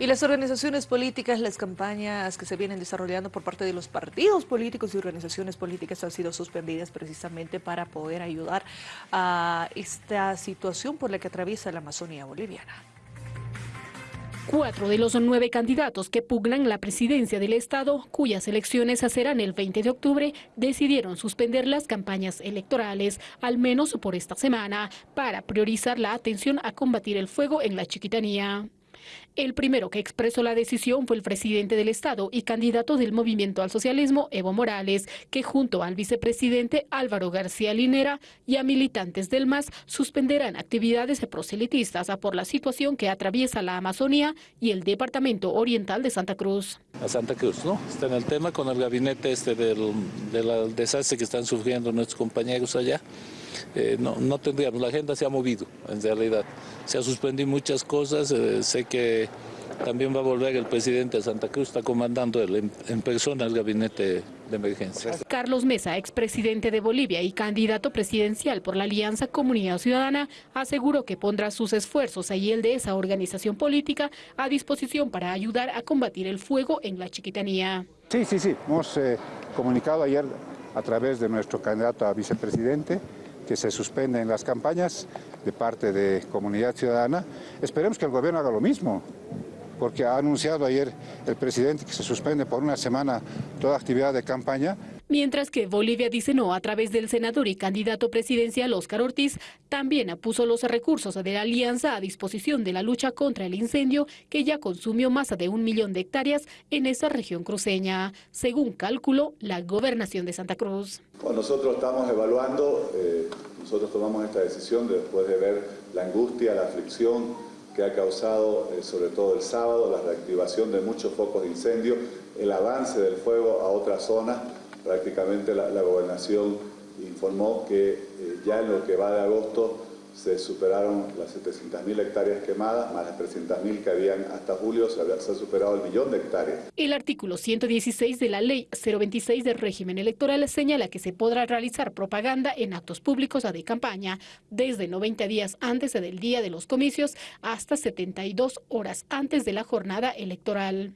Y las organizaciones políticas, las campañas que se vienen desarrollando por parte de los partidos políticos y organizaciones políticas han sido suspendidas precisamente para poder ayudar a esta situación por la que atraviesa la Amazonía boliviana. Cuatro de los nueve candidatos que pugnan la presidencia del Estado, cuyas elecciones serán el 20 de octubre, decidieron suspender las campañas electorales, al menos por esta semana, para priorizar la atención a combatir el fuego en la chiquitanía. El primero que expresó la decisión fue el presidente del Estado y candidato del Movimiento al Socialismo, Evo Morales, que junto al vicepresidente Álvaro García Linera y a militantes del MAS suspenderán actividades proselitistas por la situación que atraviesa la Amazonía y el Departamento Oriental de Santa Cruz. A Santa Cruz, ¿no? Está en el tema con el gabinete este del, desastre que están sufriendo nuestros compañeros allá. Eh, no, no tendríamos, la agenda se ha movido en realidad, se ha suspendido muchas cosas, eh, que también va a volver el presidente de Santa Cruz, está comandando en, en persona el gabinete de emergencia. Carlos Mesa, expresidente de Bolivia y candidato presidencial por la Alianza Comunidad Ciudadana, aseguró que pondrá sus esfuerzos y el de esa organización política a disposición para ayudar a combatir el fuego en la chiquitanía. Sí, sí, sí, hemos eh, comunicado ayer a través de nuestro candidato a vicepresidente que se suspenden las campañas de parte de Comunidad Ciudadana. Esperemos que el gobierno haga lo mismo, porque ha anunciado ayer el presidente que se suspende por una semana toda actividad de campaña. Mientras que Bolivia dice no a través del senador y candidato presidencial Óscar Ortiz, también puso los recursos de la alianza a disposición de la lucha contra el incendio que ya consumió más de un millón de hectáreas en esa región cruceña, según cálculo la gobernación de Santa Cruz. nosotros estamos evaluando, eh, nosotros tomamos esta decisión después de ver la angustia, la aflicción que ha causado, eh, sobre todo el sábado, la reactivación de muchos focos de incendio, el avance del fuego a otras zonas prácticamente la, gobernación informó que eh, ya en lo que va de agosto se superaron las 700.000 hectáreas quemadas, más las 300.000 que habían hasta julio, se, había, se ha superado el millón de hectáreas. El artículo 116 de la Ley 026 del régimen electoral señala que se podrá realizar propaganda en actos públicos de campaña desde 90 días antes del día de los comicios hasta 72 horas antes de la jornada electoral.